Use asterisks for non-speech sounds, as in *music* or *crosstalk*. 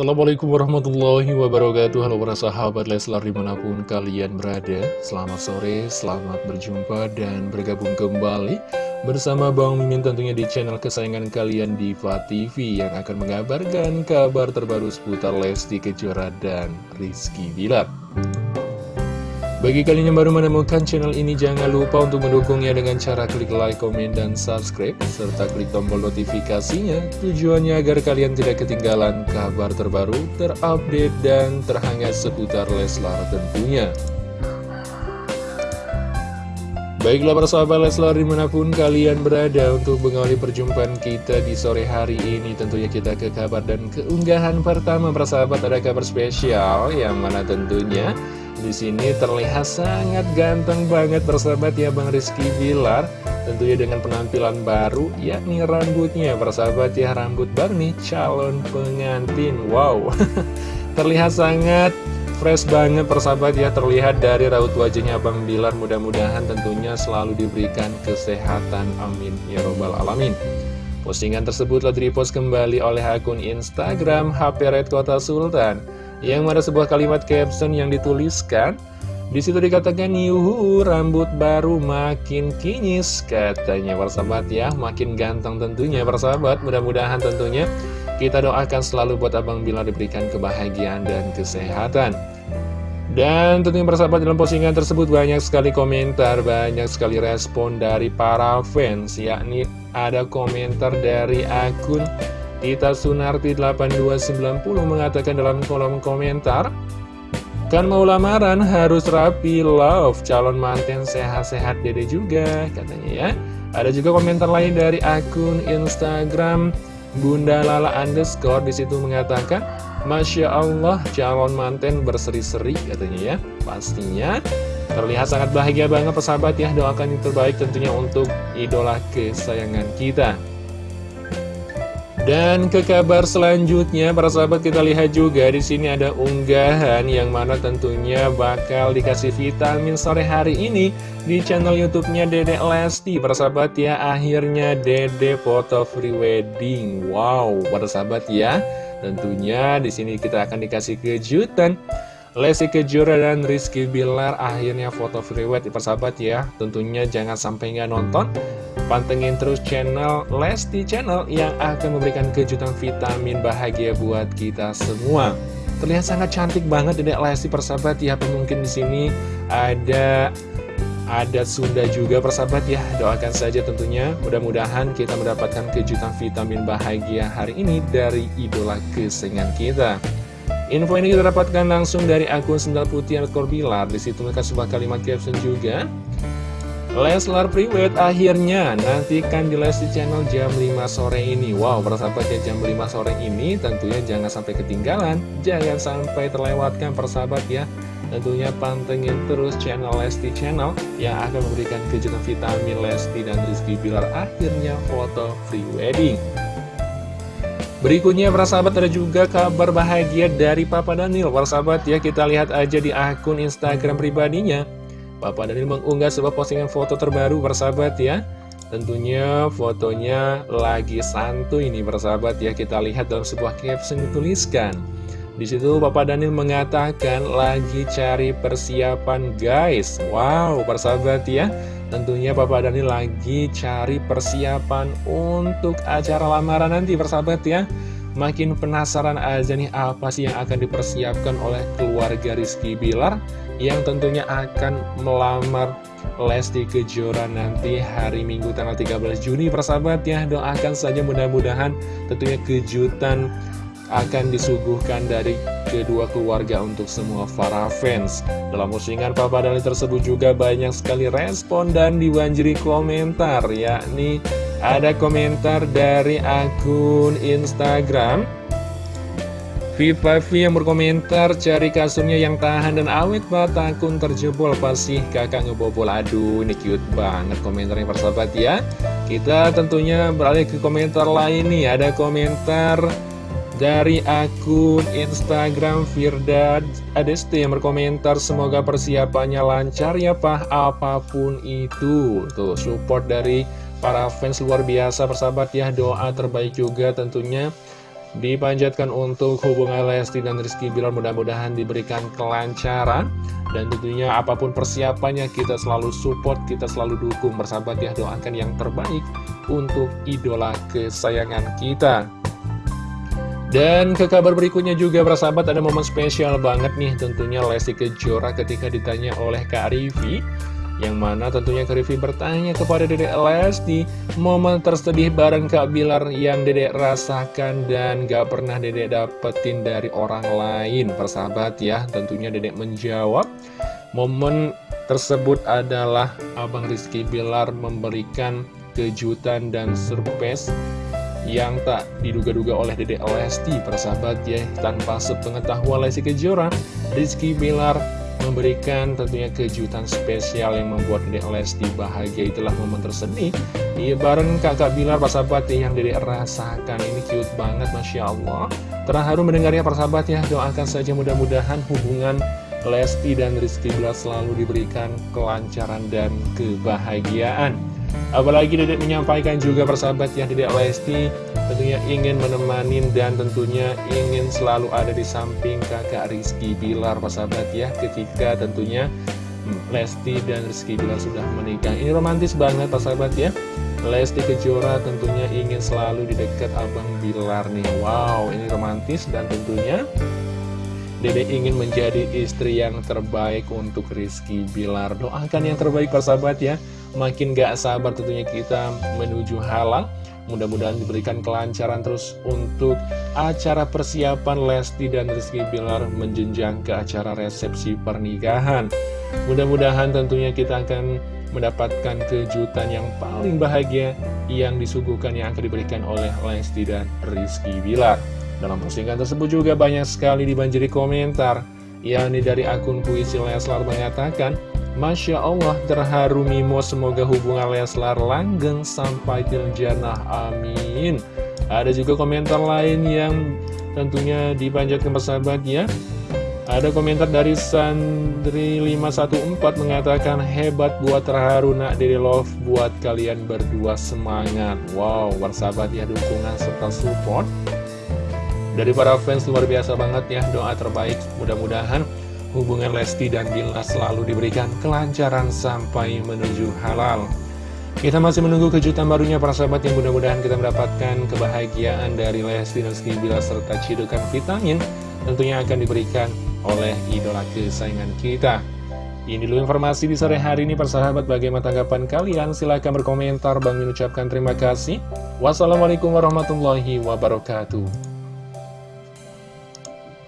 Assalamualaikum warahmatullahi wabarakatuh. Halo para sahabat Leslar di mana pun kalian berada. Selamat sore, selamat berjumpa dan bergabung kembali Bersama Bang Mimin tentunya di channel kesayangan kalian Diva TV Yang akan mengabarkan kabar terbaru seputar Lesti Kejora dan Rizky Bilar bagi kalian yang baru menemukan channel ini, jangan lupa untuk mendukungnya dengan cara klik like, komen, dan subscribe, serta klik tombol notifikasinya, tujuannya agar kalian tidak ketinggalan kabar terbaru, terupdate, dan terhangat seputar Leslar tentunya. Baiklah para sahabat Leslar di mana pun kalian berada untuk mengawali perjumpaan kita di sore hari ini Tentunya kita ke kabar dan keunggahan pertama para sahabat. Ada kabar spesial yang mana tentunya di sini terlihat sangat ganteng banget persahabat ya Bang Rizky Bilar. Tentunya dengan penampilan baru yakni rambutnya. Persahabat ya rambut baru calon pengantin. Wow. *laughs* Terlihat sangat fresh banget persahabat ya Terlihat dari raut wajahnya Bang Bilar. Mudah-mudahan tentunya selalu diberikan kesehatan. Amin. Ya robbal alamin. Postingan tersebut telah direpost kembali oleh akun Instagram HP Red Kota Sultan yang ada sebuah kalimat caption yang dituliskan di situ dikatakan yuhu rambut baru makin kinyis katanya. Persahabat ya makin ganteng tentunya persahabat mudah-mudahan tentunya kita doakan selalu buat Abang Bila diberikan kebahagiaan dan kesehatan. Dan tentunya persahabat dalam postingan tersebut banyak sekali komentar banyak sekali respon dari para fans. Yakni ada komentar dari akun Tita Sunarti 8290 mengatakan dalam kolom komentar Kan mau lamaran harus rapi love. Calon manten sehat-sehat dede juga katanya ya. Ada juga komentar lain dari akun Instagram Bunda Lala underscore di situ mengatakan Masya Allah calon manten berseri-seri katanya ya Pastinya. Terlihat sangat bahagia banget persahabat ya Doakan yang terbaik tentunya untuk idola kesayangan kita dan ke kabar selanjutnya, para sahabat kita lihat juga di sini ada unggahan yang mana tentunya bakal dikasih vitamin sore hari ini di channel YouTube-nya Dede Lesti. Para sahabat ya, akhirnya Dede foto free wedding. Wow, para sahabat ya, tentunya di sini kita akan dikasih kejutan. Lesti Kejora dan Rizky Bilar akhirnya foto free wedding persahabat ya Tentunya jangan sampai nggak nonton Pantengin terus channel Lesti Channel yang akan memberikan kejutan vitamin bahagia buat kita semua. Terlihat sangat cantik banget Dedek Lesti persahabat ya. Mungkin di sini ada ada Sunda juga persahabat ya. Doakan saja tentunya. Mudah-mudahan kita mendapatkan kejutan vitamin bahagia hari ini dari idola kesengan kita. Info ini kita dapatkan langsung dari akun Sendal Putih Bilar. Di situ mereka sebuah kalimat caption juga. Leslar Priwet akhirnya nantikan di Lesti Channel jam 5 sore ini. Wow, persahabat ya jam 5 sore ini tentunya jangan sampai ketinggalan. Jangan sampai terlewatkan persahabat ya. Tentunya pantengin terus channel Lesti Channel Yang akan memberikan kejutan vitamin Lesti dan Rizky Bilar akhirnya foto free wedding Berikutnya para sahabat ada juga kabar bahagia dari Papa Daniel. Para sahabat ya kita lihat aja di akun Instagram pribadinya Bapak Daniel mengunggah sebuah postingan foto terbaru bersahabat ya. Tentunya fotonya lagi santuy ini bersahabat ya. Kita lihat dalam sebuah caption dituliskan. Di situ Bapak Daniel mengatakan lagi cari persiapan guys. Wow persahabat ya. Tentunya Bapak Daniel lagi cari persiapan untuk acara lamaran nanti persahabat ya Makin penasaran aja nih apa sih yang akan dipersiapkan oleh keluarga Rizky Bilar Yang tentunya akan melamar Lesti Kejora nanti hari Minggu tanggal 13 Juni. Persahabat ya Doakan saja mudah-mudahan tentunya kejutan akan disuguhkan dari kedua keluarga untuk semua para fans. Dalam postingan Papa Dali tersebut juga banyak sekali respon dan dibanjiri komentar yakni ada komentar dari akun Instagram. Vivavi yang berkomentar cari kasurnya yang tahan dan awet pak takun terjebol. Pasti kakak ngebobol. Aduh ini cute banget komentarnya persahabat ya. Kita tentunya beralih ke komentar lain nih. Ada komentar dari akun Instagram Firda Adeste yang berkomentar semoga persiapannya lancar ya pak apa pun itu. Tuh support dari para fans luar biasa persahabat ya doa terbaik juga tentunya dipanjatkan untuk hubungan Lesti dan Rizky Bilar mudah-mudahan diberikan kelancaran dan tentunya apa pun persiapannya kita selalu support, kita selalu dukung bersahabat ya doakan yang terbaik untuk idola kesayangan kita. Dan ke kabar berikutnya juga bersahabat ada momen spesial banget nih tentunya Lesti Kejora ketika ditanya oleh Kak Rivi yang mana tentunya Kak Rivi bertanya kepada Dedek Lesti Momen tersedih bareng Kak Bilar yang Dedek rasakan dan gak pernah Dedek dapetin dari orang lain. Persahabat ya tentunya Dedek menjawab Momen tersebut adalah Abang Rizky Bilar memberikan kejutan dan surprise yang tak diduga-duga oleh Dedek Lesti. Persahabat ya tanpa sepengetahuan Lesti Kejora Rizky Bilar memberikan tentunya kejutan spesial yang membuat Dedek Lesti bahagia. Itulah momen tersedih Iya bareng kakak Bilar persahabat yang Dedek rasakan. Ini cute banget Masya Allah. Terharu mendengarnya persahabat ya. Doakan saja mudah-mudahan hubungan Lesti dan Rizky Bilar selalu diberikan kelancaran dan kebahagiaan Apalagi Dedek menyampaikan juga persahabat ya Dedek Lesti tentunya ingin menemani dan tentunya ingin selalu ada di samping kakak Rizky Bilar persahabat ya Ketika tentunya hmm, Lesti dan Rizky Bilar sudah menikah. Ini romantis banget persahabat ya. Lesti Kejora tentunya ingin selalu di dekat Abang Bilar nih. Wow ini romantis dan tentunya Dede ingin menjadi istri yang terbaik untuk Rizky Bilar. Doakan yang terbaik persahabat ya Makin gak sabar tentunya kita menuju halal Mudah-mudahan diberikan kelancaran terus untuk acara persiapan Lesti dan Rizky Bilar menjenjang ke acara resepsi pernikahan. Mudah-mudahan tentunya kita akan mendapatkan kejutan yang paling bahagia yang disuguhkan yang akan diberikan oleh Lesti dan Rizky Bilar. Dalam postingan tersebut juga banyak sekali dibanjiri komentar, yakni dari akun puisi Leslar mengatakan, Masya Allah terharu Mimo semoga hubungan Leslar langgeng sampai til jannah. Amin. Ada juga komentar lain yang tentunya dipanjatkan persahabatnya. Ada komentar dari Sandri514 mengatakan hebat buat terharu nak dari love buat kalian berdua semangat. Wow bersahabat ya dukungan serta support dari para fans luar biasa banget ya. Doa terbaik mudah-mudahan hubungan Lesti dan Bila selalu diberikan kelancaran sampai menuju halal. Kita masih menunggu kejutan barunya para sahabat yang mudah-mudahan kita mendapatkan kebahagiaan dari Lesti dan Rizky Bila serta cidukan vitamin Tentunya akan diberikan oleh idola kesayangan kita. Ini dulu informasi di sore hari ini persahabat bagaimana tanggapan kalian? Silahkan berkomentar. Bang mengucapkan terima kasih. Wassalamualaikum warahmatullahi wabarakatuh